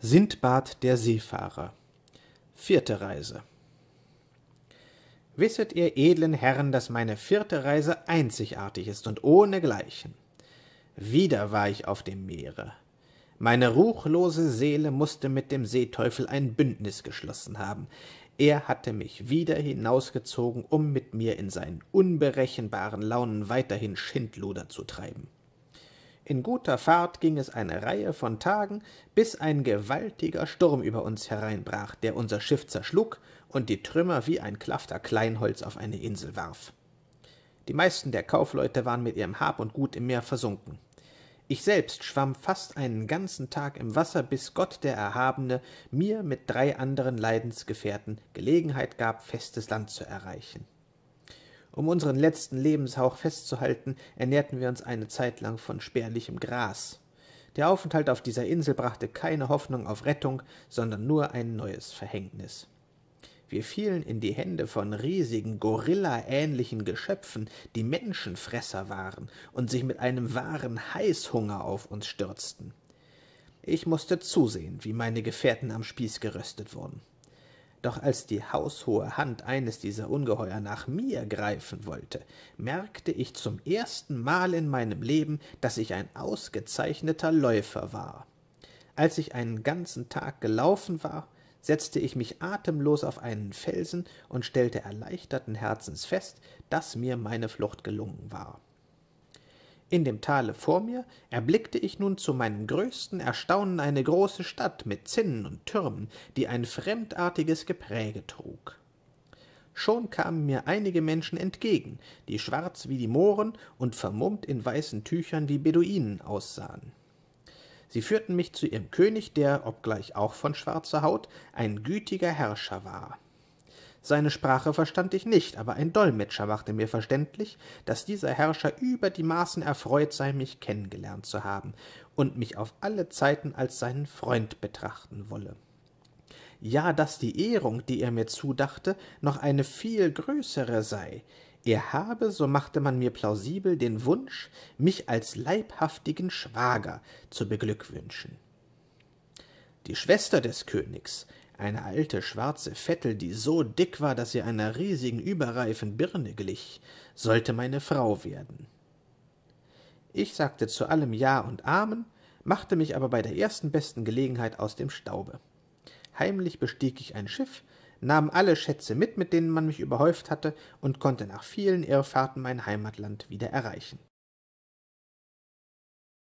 Sindbad der Seefahrer Vierte Reise Wisset ihr edlen Herren, dass meine vierte Reise einzigartig ist und ohnegleichen. Wieder war ich auf dem Meere. Meine ruchlose Seele musste mit dem Seeteufel ein Bündnis geschlossen haben. Er hatte mich wieder hinausgezogen, um mit mir in seinen unberechenbaren Launen weiterhin Schindluder zu treiben. In guter Fahrt ging es eine Reihe von Tagen, bis ein gewaltiger Sturm über uns hereinbrach, der unser Schiff zerschlug und die Trümmer wie ein Klafter Kleinholz auf eine Insel warf. Die meisten der Kaufleute waren mit ihrem Hab und Gut im Meer versunken. Ich selbst schwamm fast einen ganzen Tag im Wasser, bis Gott der Erhabene mir mit drei anderen Leidensgefährten Gelegenheit gab, festes Land zu erreichen. Um unseren letzten Lebenshauch festzuhalten, ernährten wir uns eine Zeit lang von spärlichem Gras. Der Aufenthalt auf dieser Insel brachte keine Hoffnung auf Rettung, sondern nur ein neues Verhängnis. Wir fielen in die Hände von riesigen, gorillaähnlichen Geschöpfen, die Menschenfresser waren und sich mit einem wahren Heißhunger auf uns stürzten. Ich musste zusehen, wie meine Gefährten am Spieß geröstet wurden. Doch als die haushohe Hand eines dieser Ungeheuer nach mir greifen wollte, merkte ich zum ersten Mal in meinem Leben, dass ich ein ausgezeichneter Läufer war. Als ich einen ganzen Tag gelaufen war, setzte ich mich atemlos auf einen Felsen und stellte erleichterten Herzens fest, dass mir meine Flucht gelungen war. In dem Tale vor mir erblickte ich nun zu meinem größten Erstaunen eine große Stadt mit Zinnen und Türmen, die ein fremdartiges Gepräge trug. Schon kamen mir einige Menschen entgegen, die schwarz wie die Mohren und vermummt in weißen Tüchern wie Beduinen aussahen. Sie führten mich zu ihrem König, der, obgleich auch von schwarzer Haut, ein gütiger Herrscher war. Seine Sprache verstand ich nicht, aber ein Dolmetscher machte mir verständlich, dass dieser Herrscher über die Maßen erfreut sei, mich kennengelernt zu haben und mich auf alle Zeiten als seinen Freund betrachten wolle. Ja, dass die Ehrung, die er mir zudachte, noch eine viel größere sei. Er habe, so machte man mir plausibel, den Wunsch, mich als leibhaftigen Schwager zu beglückwünschen. Die Schwester des Königs, eine alte schwarze Vettel, die so dick war, dass sie einer riesigen überreifen Birne glich, sollte meine Frau werden. Ich sagte zu allem Ja und Amen, machte mich aber bei der ersten besten Gelegenheit aus dem Staube. Heimlich bestieg ich ein Schiff, nahm alle Schätze mit, mit denen man mich überhäuft hatte, und konnte nach vielen Irrfahrten mein Heimatland wieder erreichen.